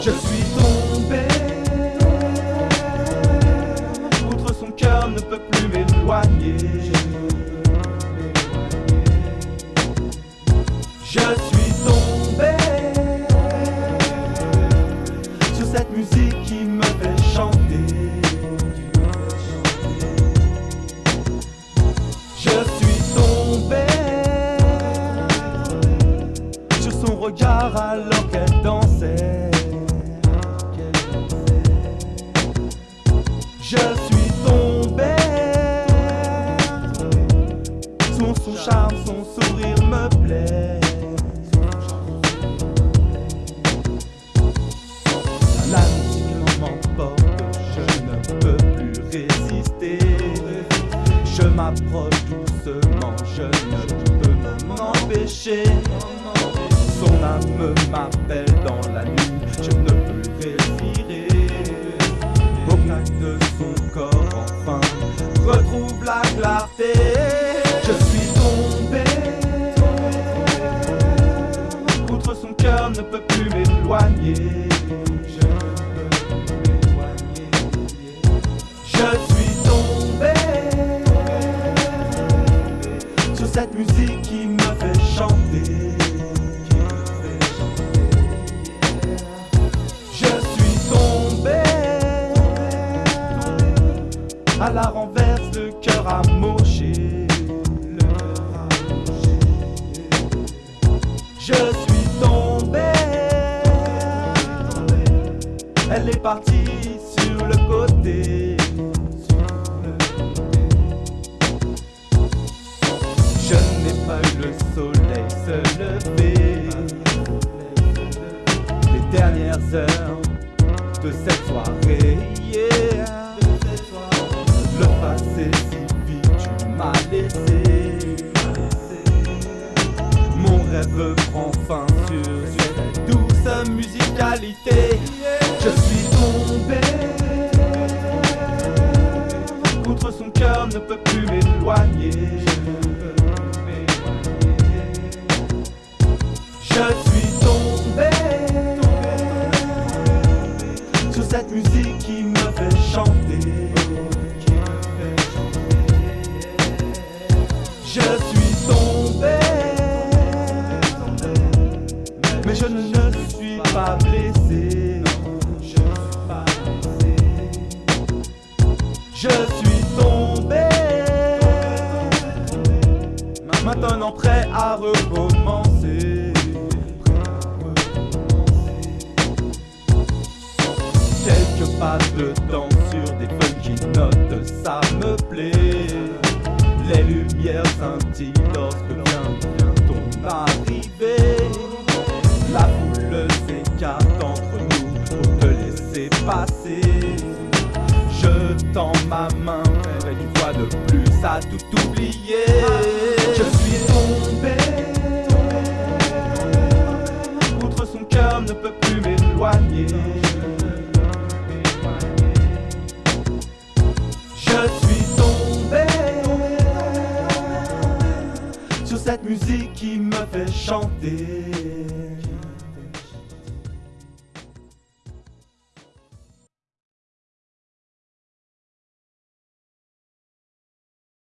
Je suis tombé. Outre son cœur ne peut plus m'éloigner. Je Je suis tombé Sur son regard alors qu'elle dansait. Je suis tombé Son, son charme, son sourire me plaît Son âme m'appelle dans la nuit, je ne peux respirer Au craque de son corps enfin retrouve la clarté. Je suis tombé. Outre son cœur ne peut plus m'éloigner la renverse, le cœur amoché. Je suis tombé. Elle est partie sur le côté. Je n'ai pas eu le soleil se lever. Les dernières heures de cette soirée. Si vite tu m'as laissé. Mon rêve prend fin sur cette douce musicalité. Je suis tombé. Outre son cœur ne peut plus m'éloigner. Je suis tombé sur cette musique qui me fait chanter. Je suis tombé, maintenant prêt à recommencer. Quelques pas de temps sur des funky notes, ça me plaît. Les lumières scintillent et une fois de plus à tout oublier. Je suis tombé. Outre son cœur ne peut plus m'éloigner. Je suis tombé sur cette musique qui me fait chanter.